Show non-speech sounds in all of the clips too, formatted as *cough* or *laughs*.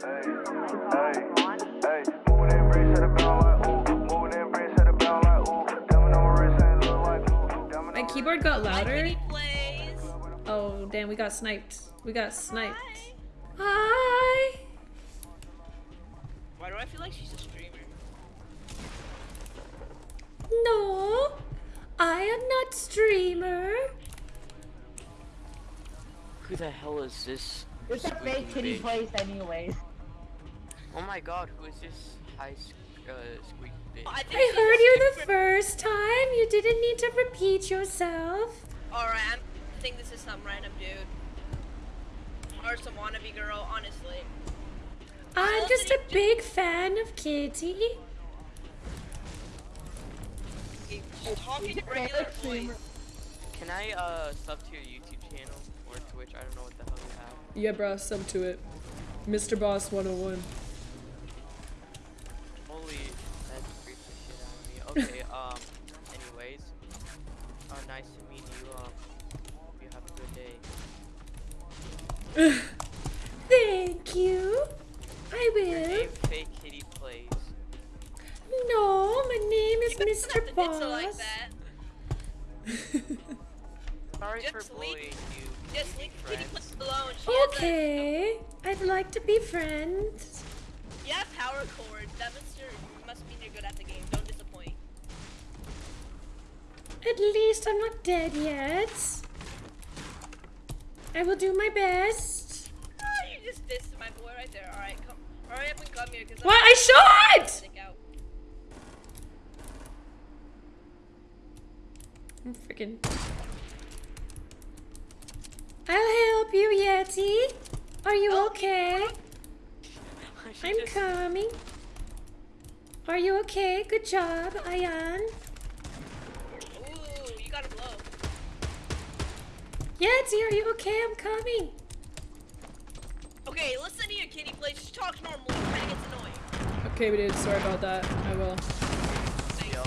My keyboard got louder. Oh, damn, we got sniped. We got sniped. Hi. Why do I feel like she's a streamer? No, I am not streamer. Who the hell is this? It's a fake kitty bitch? place anyways. Oh my god, who is this high s- uh, squeaky bitch? I, I heard you the first time. You didn't need to repeat yourself. Alright, I'm- think this is some random dude. Or some wannabe girl, honestly. I'm just a big fan of Kitty. Talking She's a regular voice. Can I uh sub to your YouTube channel or Twitch? I don't know what the hell you have. Yeah, bro, sub to it. Mr. Boss 101. Um, anyways, uh, nice to meet you. Um, hope you have a good day. *laughs* Thank you. I Your will. name Fake Kitty Plays. No, my name is You don't have Mr. Boss. like. *laughs* Sorry Just for leave- bullying you. Just leave Kitty friends. Puss alone. She okay, I'd like to be friends. you have power chords. That must, you're, must mean you're good at the game. At least I'm not dead yet. I will do my best. Ah, you just dissed my boy right there. Alright, come. Hurry up and come here. Cause What? I shot! I'm freaking. I'll help you, Yeti. Are you okay? *laughs* I'm just- coming. Are you okay? Good job, Ayan. Yeti, are you okay? I'm coming. Okay, listen to your kitty please. Just talk normally. Kinda gets annoying. Okay, we did. Sorry about that. I will. Thanks. Yo,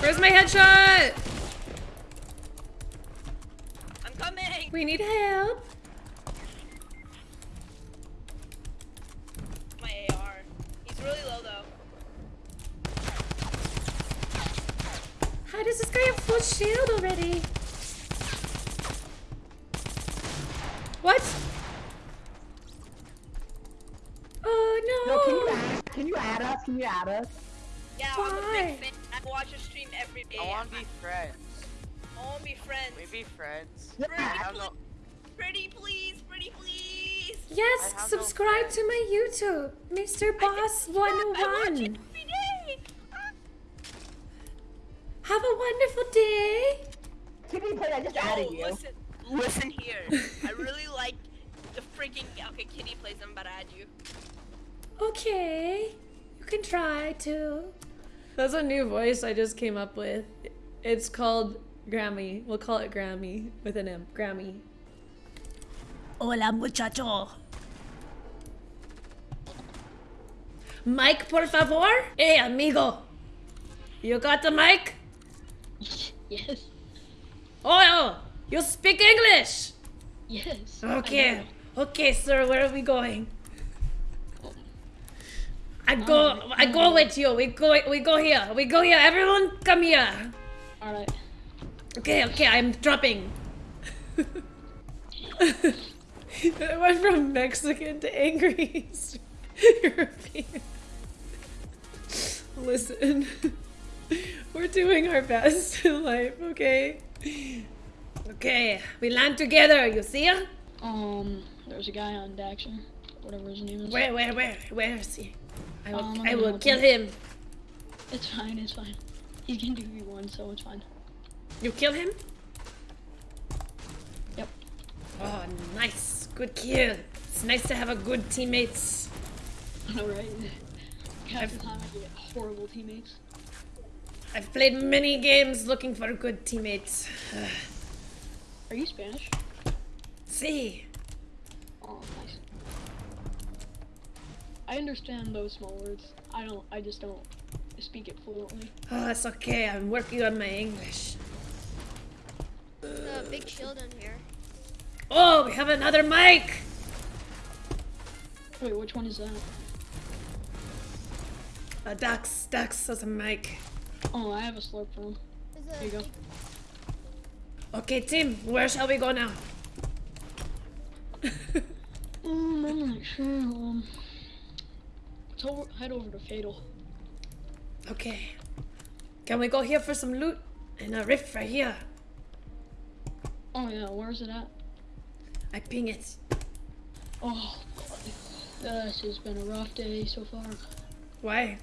Where's my headshot? I'm coming. We need help. Full shield already? What? Oh No, can you add, can you add us? Can you add us? Yeah, I'm a big fan. I watch your stream every day. I want to be friends. I want to be friends. We be friends. Yeah. I have no. Pretty please, pretty please. Yes, I have no subscribe to my YouTube, Mr. Boss I watch it 101. every day. Ah. Have a wonderful day. Oh, you. listen, listen here. I really *laughs* like the freaking. Okay, Kitty plays. I'm about to add you. Okay, you can try to. That's a new voice I just came up with. It's called Grammy. We'll call it Grammy with an M. Grammy. Hola, muchacho. Mike, por favor. Hey, amigo. You got the mic? Yes. Oh, you speak English. Yes. Okay. Okay, sir, where are we going? I go um, I go um, with you. We go we go here. We go here. Everyone come here. All right. Okay, okay, I'm dropping. *laughs* I went from Mexican to angry European. *laughs* Listen. *laughs* We're doing our best in life, okay? Okay, we land together, you see him? Um, there's a guy on Daxter, whatever his name is. Where, where, where, where is he? I will, Um, I will kill him. It's fine. It's fine. He can do one, so it's fine. You kill him? Yep. Oh, nice. Good kill. It's nice to have a good teammates. *laughs* All right. Half the time I get horrible teammates. I've played many games looking for a good teammates. *sighs* *sighs* *sighs* Are you Spanish? See, Oh, nice. I understand those small words. I don't. I just don't speak it fluently. oh, it's okay. I'm working on my English. a big shield in here. Oh, we have another mic. Wait, which one is that? Uh, Dax, Dax has a mic. Oh, I have a slurp for him. There you go. Okay, team, where shall we go now? Um, I'm not sure. Um, let's over, head over to Fatal. okay. Can we go here for some loot? And a rift right here. Oh yeah, where's it at? I ping it. Oh, God. This has been a rough day so far. Why?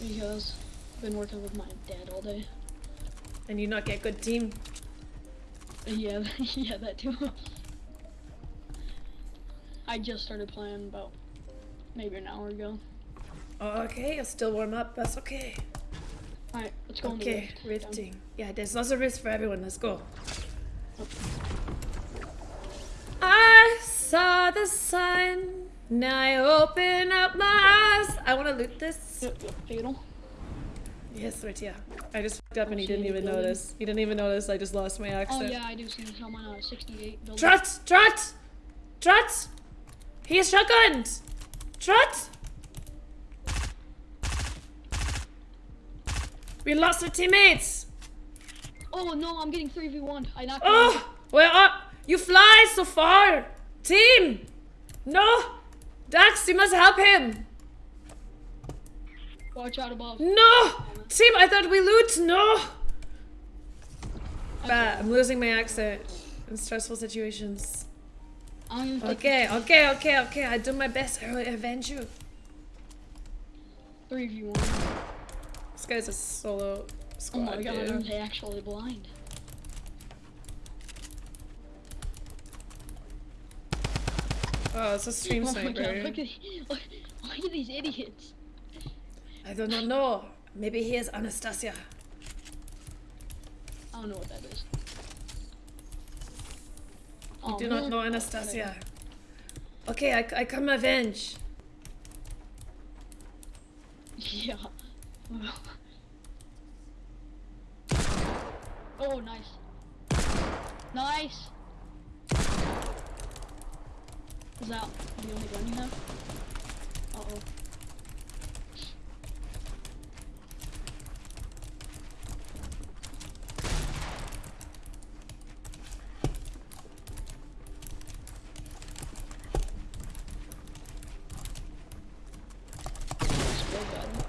Because I've been working with my dad all day. And you not get good team? Yeah, *laughs* yeah, that too. I just started playing about maybe an hour ago. Oh, okay, I'll still warm up. That's okay. Alright, let's go Okay, the rift. rifting. Yeah, there's lots of rifts for everyone. Let's go. I saw the sun. Now I open up my eyes. I want to loot this. Fatal. Yes, right, yeah. I just fucked up and he didn't even building. notice. He didn't even notice I just lost my accent. Oh yeah, I do see him on uh, 68 building. Trot! Trot! Trot! He is shotgunned! Trot! We lost our teammates! Oh no, I'm getting 3v1. I knocked. Oh! Where are you? Fly so far! Team! No! Dax, you must help him! Watch out above. No! Team, I thought we loot! No! I Bad. I'm losing my accent in stressful situations. Okay, okay, okay, okay. I do my best. I will avenge you. 3v1. This guy's a solo squad. Oh my god, are dude. they actually blind? Oh, it's a stream oh my god, look at, look, look at these idiots. I do not know. Maybe he is Anastasia. I don't know what that is. I Oh, do not know Anastasia. Okay, I, I come avenge. Yeah. *laughs* oh, nice. Nice. Is that the only gun you have? Uh oh. Still got him.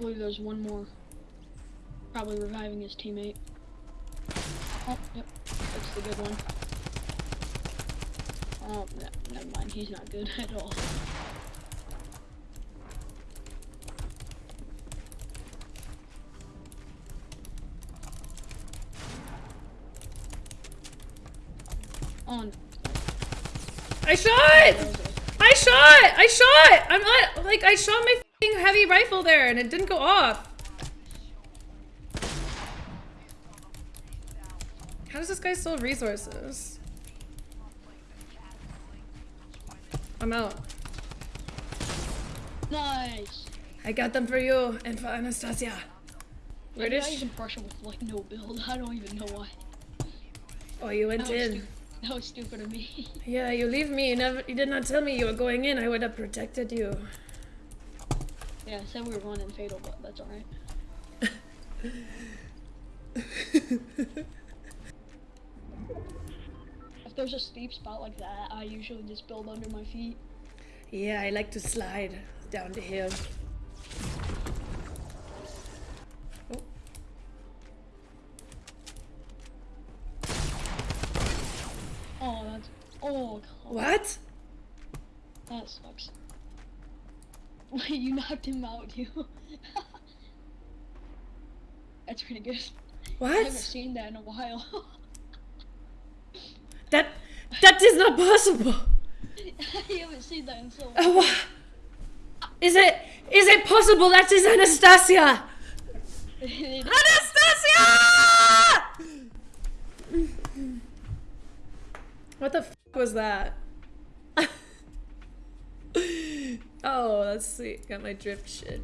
I believe there's one more. Probably reviving his teammate. Oh, yep. That's the good one. Oh, ne- never mind. He's not good *laughs* at all. Oh, On. I shot! I shot! I shot! I'm not like I shot my heavy rifle there and it didn't go off. How does this guy still have resources? I'm out. Nice. I got them for you and for Anastasia. Where did I even brush with like no build? I don't even know why. Oh, you went That in. that was stupid of me. *laughs* Yeah, you leave me. You never. You did not tell me you were going in. I would have protected you. Yeah, I said we were going in fatal, but that's alright. *laughs* If there's a steep spot like that, I usually just build under my feet. yeah, I like to slide down the hill. Oh, Oh, that's. Oh, God. what? That sucks. Wait, *laughs* you knocked him out, too. *laughs* that's pretty good. What? I haven't seen that in a while. *laughs* That that is not possible. I haven't seen that in so long. Uh, wha- Is it is it possible that is Anastasia? Anastasia! What the f was that? Oh, that's sweet. Got my drift shit.